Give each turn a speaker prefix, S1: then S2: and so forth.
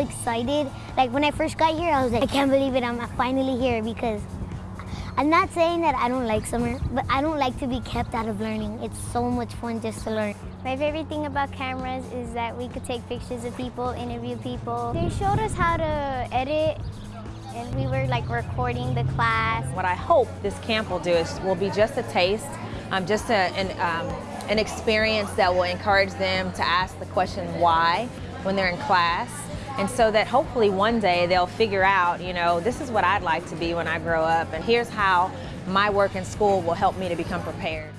S1: excited. Like when I first got here, I was like, I can't believe it, I'm finally here because I'm not saying that I don't like summer, but I don't like to be kept out of learning. It's so much fun just to learn.
S2: My favorite thing about cameras is that we could take pictures of people, interview people. They showed us how to edit and we were like recording the class.
S3: What I hope this camp will do is will be just a taste, um, just a, an, um, an experience that will encourage them to ask the question why when they're in class. And so that hopefully one day they'll figure out, you know, this is what I'd like to be when I grow up, and here's how my work in school will help me to become prepared.